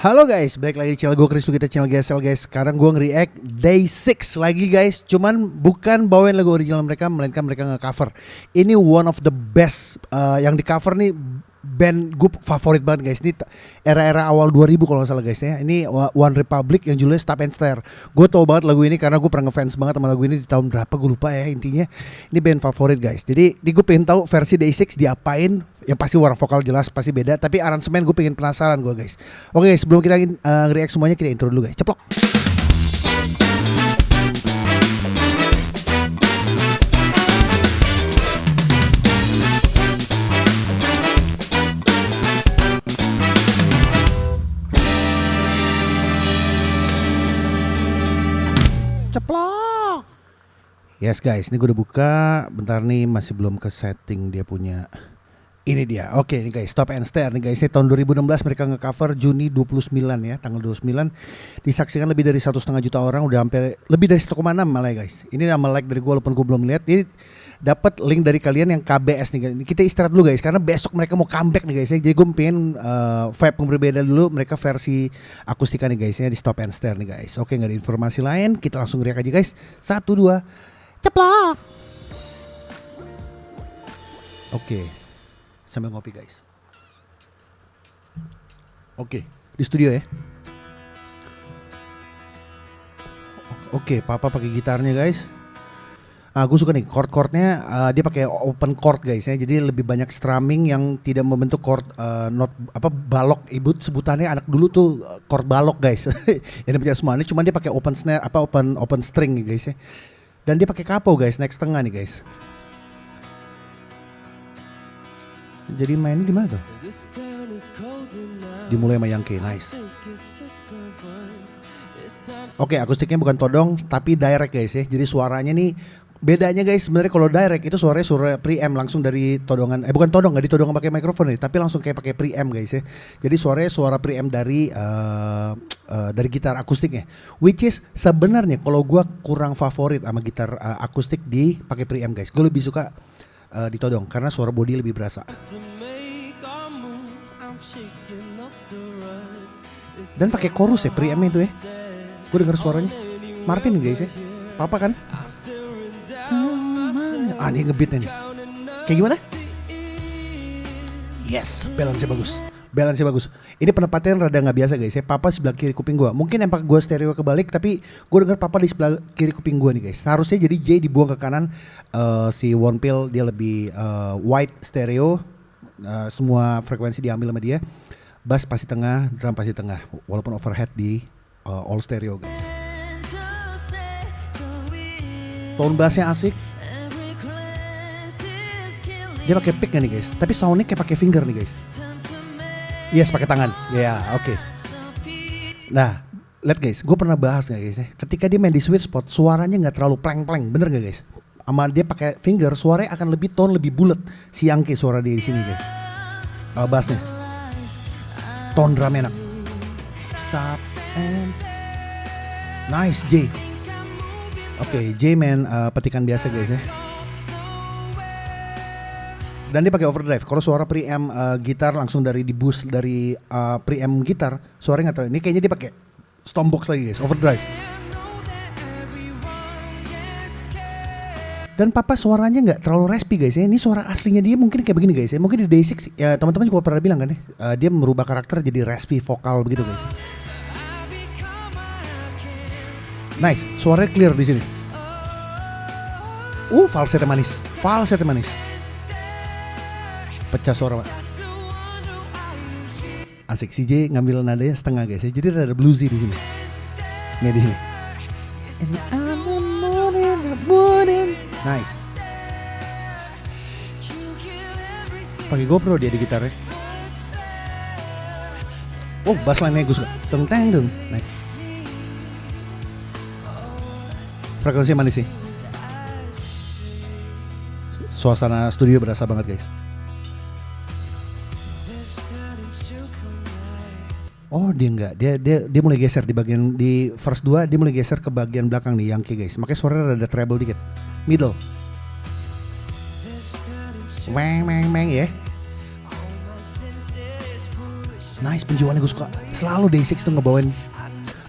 Halo guys, balik lagi di channel gue Chris kita channel GSL guys. Sekarang gue nge-react Day 6 lagi guys. Cuman bukan bawain lagu original mereka, melainkan mereka nge-cover. Ini one of the best uh, yang di cover nih band gue favorit banget guys. Ini era-era awal 2000 kalau nggak salah guys ya. Ini One Republic yang judulnya Stop and Stare. Gue tau banget lagu ini karena gue pernah ngefans banget sama lagu ini di tahun berapa gue lupa ya intinya. Ini band favorit guys. Jadi, di gue pengen tahu versi Day 6 diapain yang pasti warna vokal jelas pasti beda tapi aransemen gue pengen penasaran gue guys. Oke guys sebelum kita uh, react semuanya kita intro dulu guys. Ceplok! Ceplok! Yes guys, ini gue udah buka. Bentar nih masih belum ke setting dia punya ini dia. Oke, ini guys, Stop and Stare nih guys. Ini tahun 2016 mereka nge-cover Juni 29 ya, tanggal 29. Disaksikan lebih dari satu setengah juta orang, udah hampir lebih dari 1,6 malah ya guys. Ini nama like dari gue walaupun gue belum lihat. Ini dapat link dari kalian yang KBS nih guys. Kita istirahat dulu guys karena besok mereka mau comeback nih guys ya. Jadi gue pengen uh, vibe yang berbeda dulu mereka versi akustika nih guys ya di Stop and Stare nih guys. Oke, nggak ada informasi lain, kita langsung react aja guys. Satu dua, ceplok. Oke, sambil ngopi guys. Oke, di studio ya. Oke, papa pakai gitarnya guys. Ah, gue suka nih chord-chordnya uh, dia pakai open chord guys ya. Jadi lebih banyak strumming yang tidak membentuk chord uh, not apa balok. Ibu sebutannya anak dulu tuh chord balok guys. yang dipercaya semua ini cuma dia pakai open snare apa open open string guys ya. Dan dia pakai kapo guys, next tengah nih guys. Jadi mainnya di mana tuh? Dimulai sama Yankee, nice. Oke, akustiknya bukan todong tapi direct guys ya. Jadi suaranya nih bedanya guys sebenarnya kalau direct itu suaranya suara preamp langsung dari todongan eh bukan todong nggak ditodong pakai mikrofon nih tapi langsung kayak pakai preamp guys ya jadi suaranya suara preamp dari uh, uh, dari gitar akustiknya which is sebenarnya kalau gua kurang favorit sama gitar uh, akustik di pakai preamp guys gue lebih suka uh, ditodong karena suara body lebih berasa. Dan pakai chorus ya preamp itu ya. Gue denger suaranya. Martin guys ya papa kan? Ah ini ngebeat nih. Kayak gimana? Yes balance bagus balance bagus. Ini penempatan rada nggak biasa guys ya. Papa sebelah kiri kuping gua. Mungkin empat gua stereo kebalik tapi gua dengar papa di sebelah kiri kuping gua nih guys. Seharusnya jadi J dibuang ke kanan uh, si One Pill dia lebih uh, wide stereo. Uh, semua frekuensi diambil sama dia. Bass pasti tengah drum pasti tengah. Walaupun overhead di uh, all stereo guys. Tone bassnya asik. Dia pakai pick nih guys? Tapi soundnya kayak pakai finger nih guys yes pakai tangan. Ya yeah, oke. Okay. nah lihat guys gue pernah bahas gak guys ya? Ketika dia main di sweet spot suaranya nggak terlalu pleng pleng bener gak guys? Sama dia pakai finger suaranya akan lebih tone lebih bulat. Si Yangke suara dia di sini guys. Uh, bassnya. Tone drum enak. Stop and nice J. Oke, okay, J main uh, petikan biasa guys ya. Dan dia pakai overdrive. Kalau suara preamp uh, gitar langsung dari di boost dari uh, preamp gitar, suaranya nggak terlalu. Ini kayaknya dia pakai stompbox lagi guys, overdrive. Dan papa suaranya nggak terlalu raspy guys ya. Ini suara aslinya dia mungkin kayak begini guys ya. Mungkin di Day 6 ya teman-teman juga pernah bilang kan ya. Uh, dia merubah karakter jadi raspy vokal begitu guys. Nice, suaranya clear di sini. Uh, falsetto manis, falsetto manis. Pecah suara, Pak. Asik CJ ngambil nadanya setengah guys ya. Jadi ada bluesy di sini. Nih di sini. Nice. Pakai GoPro dia di gitarnya. Oh, bass line-nya gue suka. Teng teng dong. Nice. frekuensi manis sih suasana studio berasa banget guys Oh dia enggak, dia dia dia mulai geser di bagian di verse 2 dia mulai geser ke bagian belakang nih Yankee guys. Makanya suaranya ada treble dikit. Middle. Meng meng meng ya. Nice penjualannya gue suka. Selalu Day6 tuh ngebawain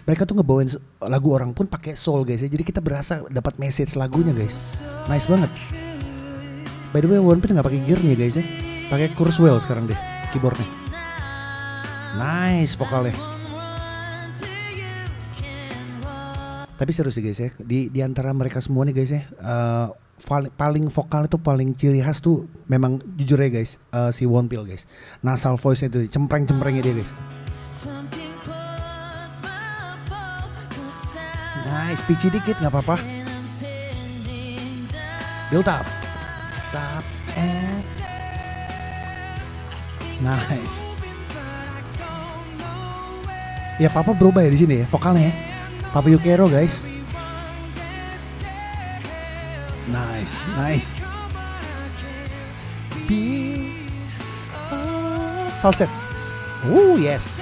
mereka tuh ngebawain lagu orang pun pakai soul guys ya. Jadi kita berasa dapat message lagunya guys. Nice banget. By the way, One Piece nggak pakai gearnya guys ya. Pakai Kurzweil sekarang deh keyboardnya. Nice vokalnya. Tapi serius sih guys ya, di, di antara mereka semua nih guys ya, uh, paling, paling vokal itu paling ciri khas tuh memang jujur ya guys, uh, si Wonpil guys. Nasal voice itu cempreng-cemprengnya dia guys. Nice, pitchy dikit nggak apa-apa. Build up. Stop and Nice. Ya papa berubah ya di sini ya vokalnya ya. Papa Yukero guys. Nice, nice. B falset. Oh yes.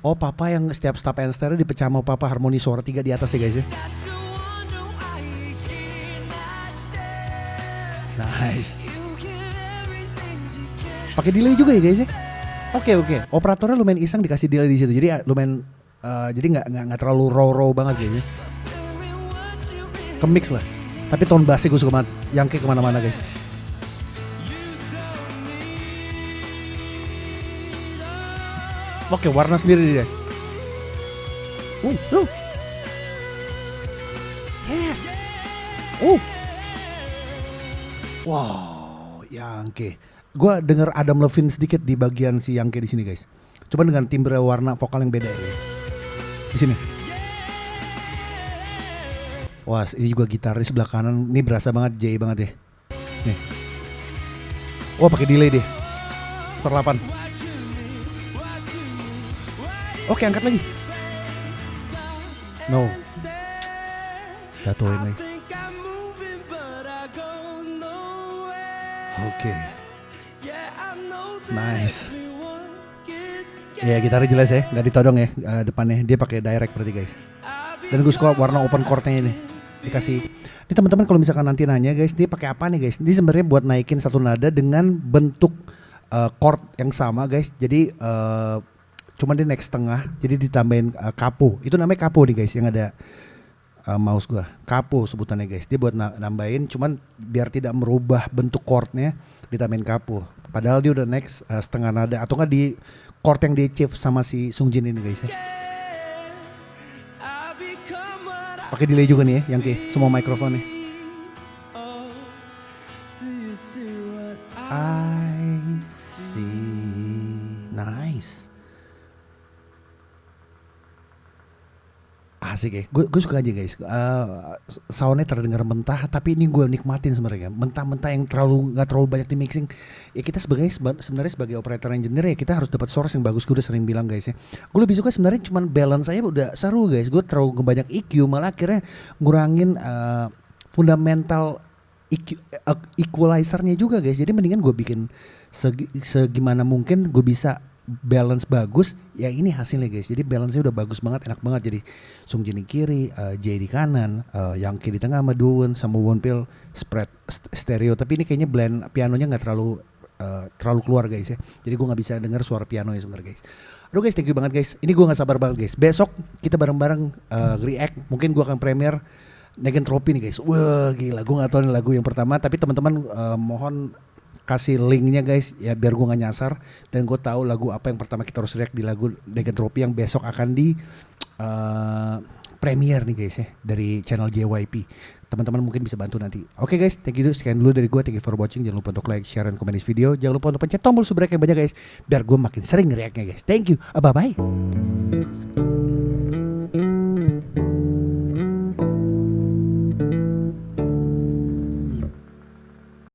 Oh papa yang setiap stop and stare dipecah sama papa harmoni suara tiga di atas ya guys ya. Nice. Pakai delay juga ya guys ya. Oke okay, oke. Okay. Operatornya lumayan iseng dikasih delay di situ. Jadi ah, lumayan uh, jadi nggak nggak terlalu raw raw banget kayaknya. Kemix lah. Tapi tone bassnya gue suka banget. Yang kayak ke mana-mana guys. Oke, warna sendiri guys. Uh, uh. Yes. Uh. Wow, Yangke gue denger Adam Levine sedikit di bagian si Yangke di sini guys. Coba dengan timbre warna vokal yang beda ya. Di sini. Wah, ini juga gitar di sebelah kanan. Ini berasa banget J banget ya. Nih. Wah, pakai delay deh. Seperlapan. Oke, angkat lagi. No. Jatuhin lagi. Oke. Okay. Nice. Ya gitarnya jelas ya, nggak ditodong ya uh, depannya. Dia pakai direct berarti guys. Dan gue suka warna open chordnya ini. Dikasih. Ini teman-teman kalau misalkan nanti nanya guys, dia pakai apa nih guys? Ini sebenarnya buat naikin satu nada dengan bentuk uh, chord yang sama guys. Jadi uh, cuman dia naik setengah, jadi ditambahin uh, kapo. Itu namanya kapo nih guys yang ada uh, mouse gua. Kapo sebutannya guys. Dia buat nambahin cuman biar tidak merubah bentuk chordnya ditambahin kapo. Padahal dia udah next uh, setengah nada atau enggak di chord yang di achieve sama si Sung Jin ini guys ya. Pakai delay juga nih ya, yang ke semua mikrofon nih. I see. Nice. Asik ya. Gue suka aja guys. Uh, soundnya terdengar mentah tapi ini gue nikmatin sebenarnya. Mentah-mentah yang terlalu nggak terlalu banyak di mixing. Ya kita sebagai sebenarnya sebagai operator engineer ya kita harus dapat source yang bagus gue udah sering bilang guys ya. Gue lebih suka sebenarnya cuman balance saya udah seru guys. Gue terlalu banyak EQ malah akhirnya ngurangin uh, fundamental EQ, uh, equalizernya juga guys. Jadi mendingan gue bikin segi, segimana mungkin gue bisa balance bagus ya ini hasilnya guys. Jadi balance-nya udah bagus banget enak banget. Jadi Sung Jin di kiri uh, Jay di kanan uh, yang kiri di tengah sama Duwen sama Wonpil spread stereo. Tapi ini kayaknya blend pianonya nggak terlalu uh, terlalu keluar guys ya. Jadi gue nggak bisa dengar suara piano ya sebenarnya guys. Aduh guys thank you banget guys. Ini gue nggak sabar banget guys. Besok kita bareng-bareng uh, react. Mungkin gue akan premier Negan Trophy nih guys. Wah gila. Gue nggak tahu nih lagu yang pertama. Tapi teman-teman uh, mohon kasih linknya guys ya biar gue gak nyasar. Dan gue tahu lagu apa yang pertama kita harus react di lagu Trophy yang besok akan di uh, premiere nih guys ya dari channel JYP teman-teman mungkin bisa bantu nanti. Oke okay guys thank you sekian dulu dari gue thank you for watching. Jangan lupa untuk like share dan komen di video. Jangan lupa untuk pencet tombol subscribe yang banyak guys biar gue makin sering reactnya guys. Thank you. Bye bye